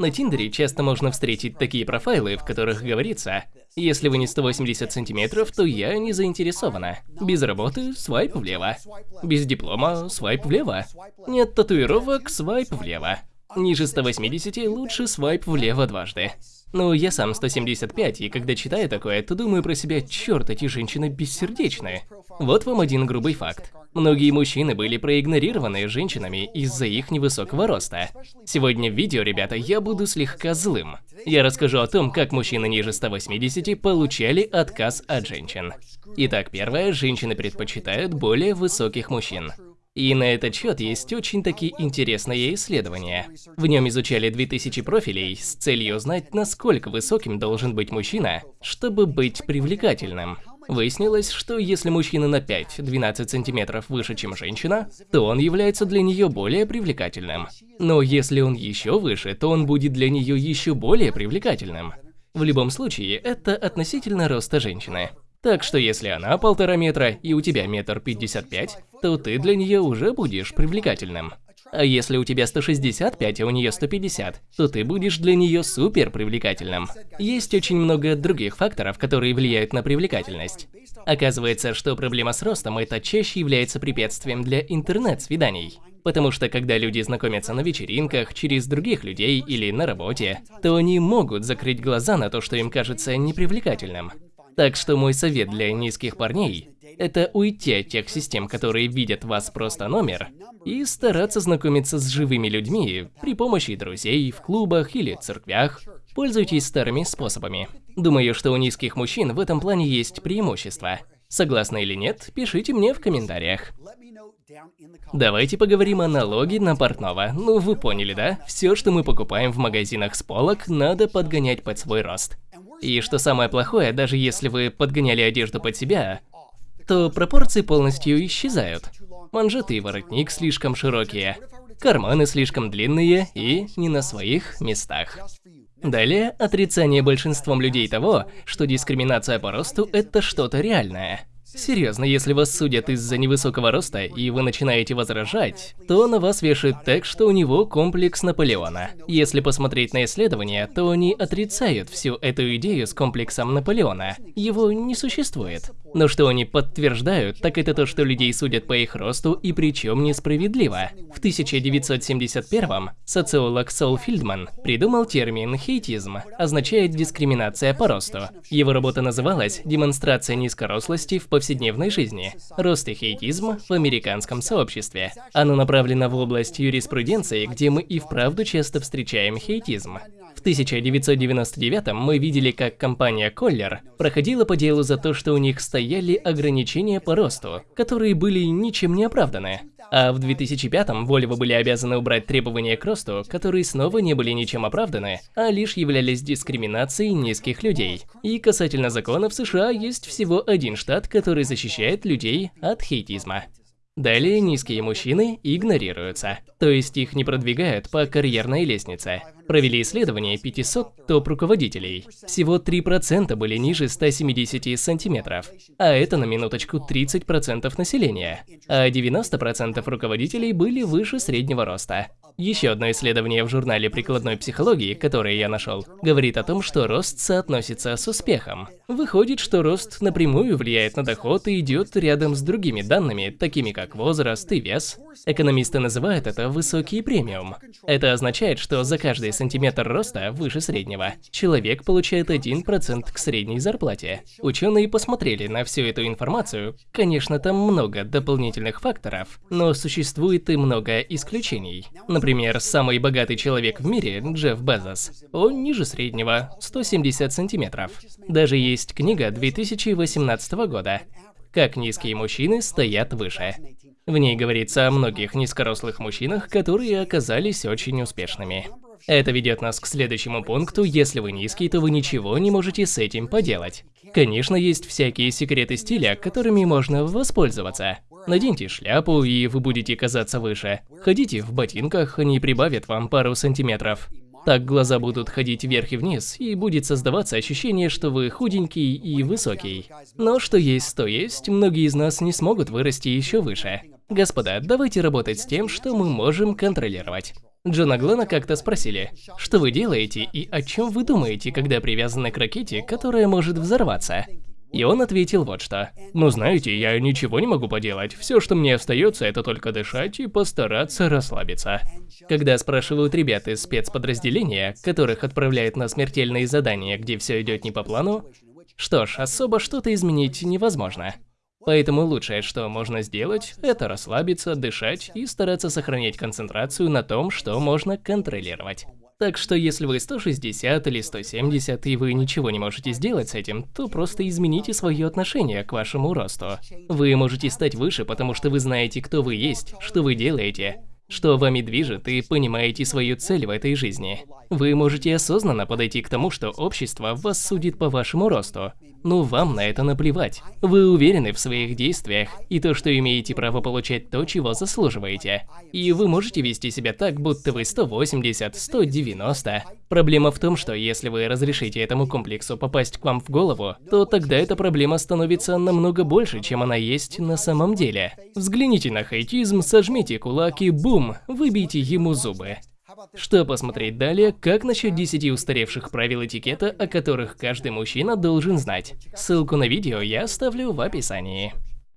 На Тиндере часто можно встретить такие профайлы, в которых говорится «Если вы не 180 сантиметров, то я не заинтересована. Без работы – свайп влево. Без диплома – свайп влево. Нет татуировок – свайп влево. Ниже 180 лучше свайп влево дважды». Ну, я сам 175, и когда читаю такое, то думаю про себя, черт, эти женщины бессердечные. Вот вам один грубый факт. Многие мужчины были проигнорированы женщинами из-за их невысокого роста. Сегодня в видео, ребята, я буду слегка злым. Я расскажу о том, как мужчины ниже 180 получали отказ от женщин. Итак, первое, женщины предпочитают более высоких мужчин. И на этот счет есть очень такие интересные исследования. В нем изучали 2000 профилей с целью узнать, насколько высоким должен быть мужчина, чтобы быть привлекательным. Выяснилось, что если мужчина на 5-12 сантиметров выше, чем женщина, то он является для нее более привлекательным. Но если он еще выше, то он будет для нее еще более привлекательным. В любом случае, это относительно роста женщины. Так что если она полтора метра и у тебя метр пятьдесят пять, то ты для нее уже будешь привлекательным. А если у тебя 165, а у нее 150, то ты будешь для нее супер привлекательным. Есть очень много других факторов, которые влияют на привлекательность. Оказывается, что проблема с ростом это чаще является препятствием для интернет-свиданий. Потому что когда люди знакомятся на вечеринках, через других людей или на работе, то они могут закрыть глаза на то, что им кажется непривлекательным. Так что мой совет для низких парней – это уйти от тех систем, которые видят вас просто номер, и стараться знакомиться с живыми людьми при помощи друзей, в клубах или церквях. Пользуйтесь старыми способами. Думаю, что у низких мужчин в этом плане есть преимущество. Согласны или нет, пишите мне в комментариях. Давайте поговорим о налоге на портного. Ну, вы поняли, да? Все, что мы покупаем в магазинах с полок, надо подгонять под свой рост. И что самое плохое, даже если вы подгоняли одежду под себя, то пропорции полностью исчезают. Манжеты и воротник слишком широкие, карманы слишком длинные и не на своих местах. Далее, отрицание большинством людей того, что дискриминация по росту – это что-то реальное. Серьезно, если вас судят из-за невысокого роста, и вы начинаете возражать, то на вас вешают так, что у него комплекс Наполеона. Если посмотреть на исследования, то они отрицают всю эту идею с комплексом Наполеона. Его не существует. Но что они подтверждают, так это то, что людей судят по их росту и причем несправедливо. В 1971-м социолог Сол Филдман придумал термин «хейтизм», означает дискриминация по росту. Его работа называлась «Демонстрация низкорослости в повседневной жизни. Рост и хейтизм в американском сообществе». Оно направлено в область юриспруденции, где мы и вправду часто встречаем хейтизм. В 1999 мы видели, как компания Коллер проходила по делу за то, что у них стояли ограничения по росту, которые были ничем не оправданы. А в 2005-м Volvo были обязаны убрать требования к росту, которые снова не были ничем оправданы, а лишь являлись дискриминацией низких людей. И касательно законов США есть всего один штат, который защищает людей от хейтизма. Далее низкие мужчины игнорируются, то есть их не продвигают по карьерной лестнице. Провели исследование 500 топ-руководителей. Всего 3% были ниже 170 сантиметров. А это на минуточку 30% населения. А 90% руководителей были выше среднего роста. Еще одно исследование в журнале прикладной психологии, которое я нашел, говорит о том, что рост соотносится с успехом. Выходит, что рост напрямую влияет на доход и идет рядом с другими данными, такими как возраст и вес. Экономисты называют это высокий премиум. Это означает, что за каждый сантиметр роста выше среднего человек получает 1% к средней зарплате. Ученые посмотрели на всю эту информацию. Конечно, там много дополнительных факторов, но существует и много исключений. Например, самый богатый человек в мире, Джефф Безос, он ниже среднего, 170 сантиметров. Даже есть книга 2018 года «Как низкие мужчины стоят выше». В ней говорится о многих низкорослых мужчинах, которые оказались очень успешными. Это ведет нас к следующему пункту, если вы низкий, то вы ничего не можете с этим поделать. Конечно, есть всякие секреты стиля, которыми можно воспользоваться. Наденьте шляпу, и вы будете казаться выше. Ходите в ботинках, они прибавят вам пару сантиметров. Так глаза будут ходить вверх и вниз, и будет создаваться ощущение, что вы худенький и высокий. Но что есть, то есть, многие из нас не смогут вырасти еще выше. Господа, давайте работать с тем, что мы можем контролировать. Джона Глена как-то спросили, что вы делаете и о чем вы думаете, когда привязаны к ракете, которая может взорваться? И он ответил вот что. «Ну знаете, я ничего не могу поделать. Все, что мне остается, это только дышать и постараться расслабиться». Когда спрашивают ребят из спецподразделения, которых отправляют на смертельные задания, где все идет не по плану, что ж, особо что-то изменить невозможно. Поэтому лучшее, что можно сделать, это расслабиться, дышать и стараться сохранять концентрацию на том, что можно контролировать. Так что если вы 160 или 170 и вы ничего не можете сделать с этим, то просто измените свое отношение к вашему росту. Вы можете стать выше, потому что вы знаете, кто вы есть, что вы делаете, что вами движет и понимаете свою цель в этой жизни. Вы можете осознанно подойти к тому, что общество вас судит по вашему росту, но вам на это наплевать. Вы уверены в своих действиях и то, что имеете право получать то, чего заслуживаете. И вы можете вести себя так, будто вы 180, 190. Проблема в том, что если вы разрешите этому комплексу попасть к вам в голову, то тогда эта проблема становится намного больше, чем она есть на самом деле. Взгляните на хейтизм, сожмите кулак и бум, выбейте ему зубы. Что посмотреть далее, как насчет 10 устаревших правил этикета, о которых каждый мужчина должен знать. Ссылку на видео я оставлю в описании.